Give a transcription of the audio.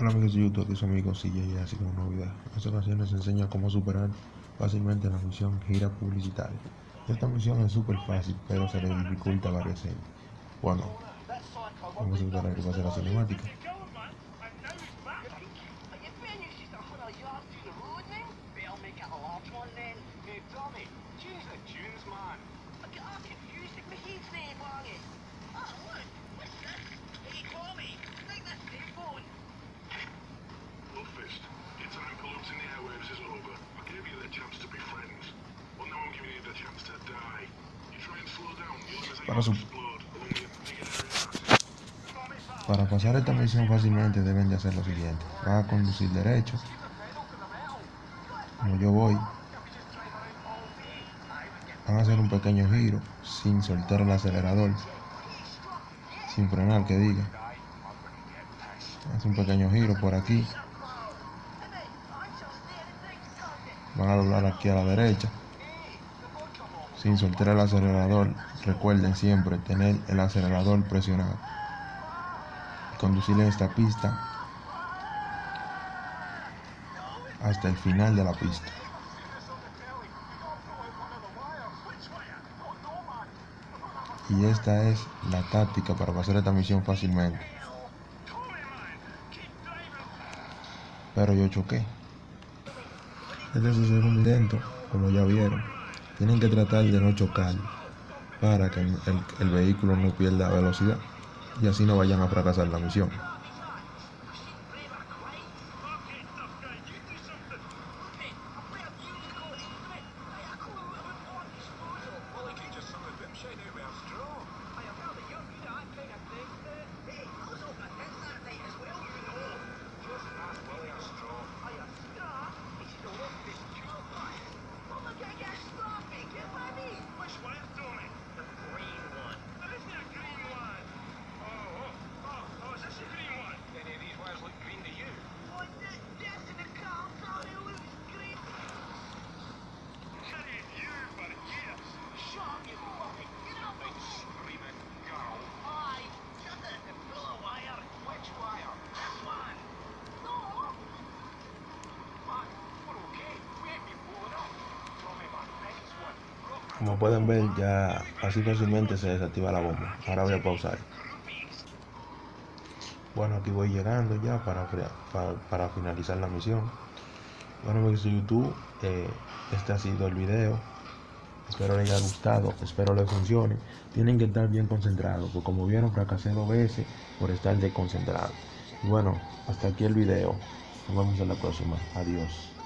Hola amigos de YouTube, aquí su amigo CJ así como video. En esta ocasión les enseño cómo superar fácilmente la misión gira publicitaria. Esta misión es súper fácil, pero se le dificulta varias veces. Bueno, vamos a esperar que pase la cinemática. Para, su... Para pasar esta misión fácilmente deben de hacer lo siguiente. Van a conducir derecho. Como yo voy. Van a hacer un pequeño giro sin soltar el acelerador. Sin frenar, que diga. Hace un pequeño giro por aquí. Van a doblar aquí a la derecha sin soltar el acelerador. Recuerden siempre tener el acelerador presionado. Conducir en esta pista hasta el final de la pista. Y esta es la táctica para pasar esta misión fácilmente. Pero yo choqué. Este es el segundo intento, como ya vieron. Tienen que tratar de no chocar para que el, vehículo no pierda velocidad y así no vayan a fracasar la misión. Como pueden ver, ya así fácilmente se desactiva la bomba. Ahora voy a pausar. Bueno, aquí voy llegando ya para, para, finalizar la misión. Bueno, amigos de YouTube, eh, este ha sido el video. Espero les haya gustado, espero les funcione. Tienen que estar bien concentrados, porque como vieron, fracasé dos veces por estar desconcentrado. Bueno, hasta aquí el video. Nos vemos en la próxima. Adiós.